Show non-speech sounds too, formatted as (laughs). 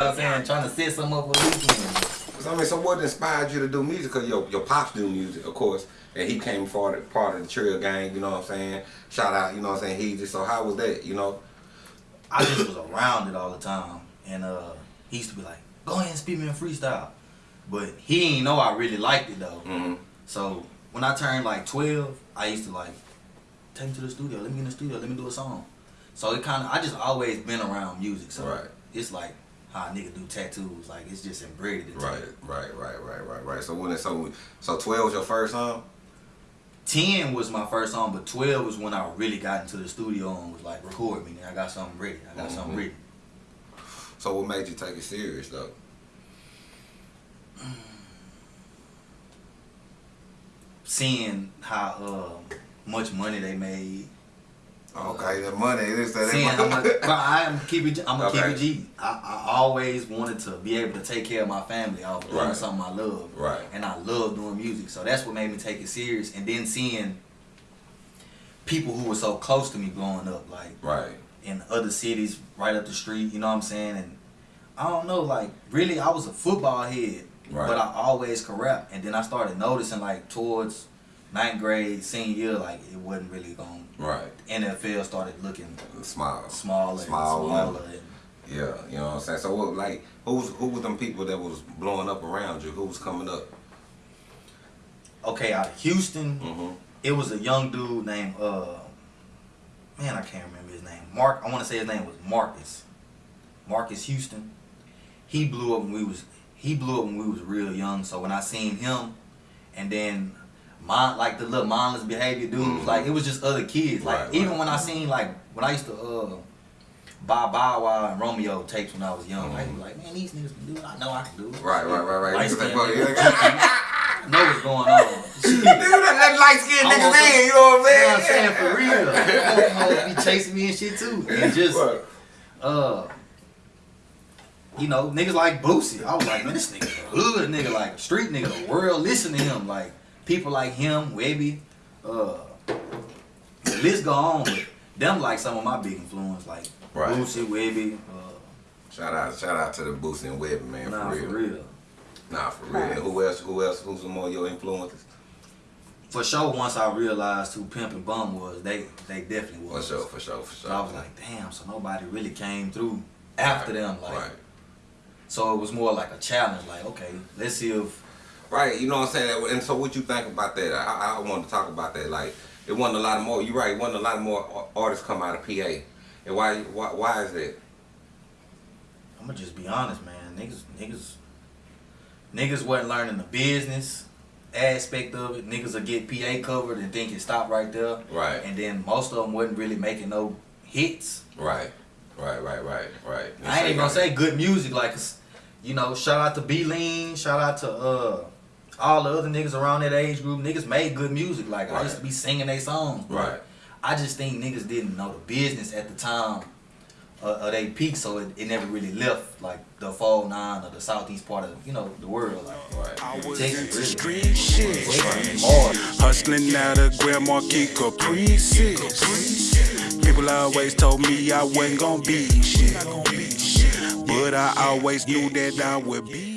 I'm saying? Trying to set something up for the weekend. So, I mean, so what inspired you to do music? Cause your your pops do music, of course, and he came part part of the Trill Gang. You know what I'm saying? Shout out, you know what I'm saying? He just so how was that? You know? I just was around it all the time, and uh, he used to be like, "Go ahead and speak me in freestyle," but he ain't know I really liked it though. Mm-hmm. So when I turned like 12, I used to like take me to the studio. Let me get in the studio. Let me do a song. So it kind of I just always been around music. So Right. it's like how a nigga do tattoos. Like it's just inbred Right, right, right, right, right, right. So when it, so so twelve was your first song? 10 was my first song, but 12 was when I really got into the studio and was like, record me. I got something ready. I got something Mhm. ready. So what made you take it serious though? Seeing how uh, much money they made. Okay, the money is that. Seeing how much, but I am keep it. I'm gonna Okay. keep it G. I, I always wanted to be able to take care of my family off of doing Right. something I love. Right. And I love doing music, so that's what made me take it serious. And then seeing people who were so close to me growing up, like Right. in other cities right up the street, you know what I'm saying? And I don't know, like really I was a football head, Right. but I always could rap. And then I started noticing like towards ninth grade, senior year, like it wasn't really going Right. NFL started looking Smile. smaller Small and smaller. And Yeah, you know what I'm saying. So what, like, who's who were them people that was blowing up around you? Who was coming up? okay, out of Houston, Mm-hmm. it was a young dude named uh man, I can't remember his name. Mark I wanna say his name was Marcus. Marcus Houston. He blew up when we was he blew up when we was real young. So when I seen him and then my like the little mindless behavior dudes, Mhm. like it was just other kids. Like Right, even right. when I seen like when I used to uh buy Bow Wow and Romeo tapes when I was young, I used to be like, man, these niggas can do it. I know I can do it. Right, right, right, right. Light skinned nigga. (laughs) I know what's going on. (laughs) Dude, that, light skinned I'm some- in, you know what You know I'm what I'm saying? saying? For real. (laughs) Hoes be chasing me and shit too. And just, Right. uh, you know, niggas like Boosie. I was like, man, this nigga a hood nigga, like a street nigga. The world listen to him. Like, people like him, Webbie, uh, the list go on. But them like some of my big influence, like Right. Boosie, Webbie, uh, Shout out, shout out to the Boosie and Webbie, man, nah, for real. for real. Nah, for real. And who else? Who else? Who's some more of your influences? For sure, once I realized who Pimp and Bun was, they they definitely was. For was. sure, for sure, for sure. So I was like, damn, so nobody really came through after Right, them. Like, right. so it was more like a challenge. Like, okay, let's see if Right, you know what I'm saying? And so what you think about that? I, I wanted to talk about that. Like, it wasn't a lot more, you're right, it wasn't a lot more artists come out of PA. And why, why, why is that? I'm gonna just be honest, man. Niggas, niggas, niggas wasn't learning the business aspect of it. Niggas will get PA covered and think it stopped right there. Right. And then most of them wasn't really making no hits. Right, right, right, right, right. I ain't even gonna say good music, like, you know, shout out to B Lean, shout out to uh all the other niggas around that age group. Niggas made good music. Like I used to be singing their songs. but Right. I just think niggas didn't know the business at the time uh, of they peak, so it, it never really left like the fall nine or the southeast part of you know the world. Like Right. I was Texas, into really. street shit. Texas, hard. Hustling out of Grand Marquis Caprices. People always told me I wasn't gonna be shit. But I always knew that I would be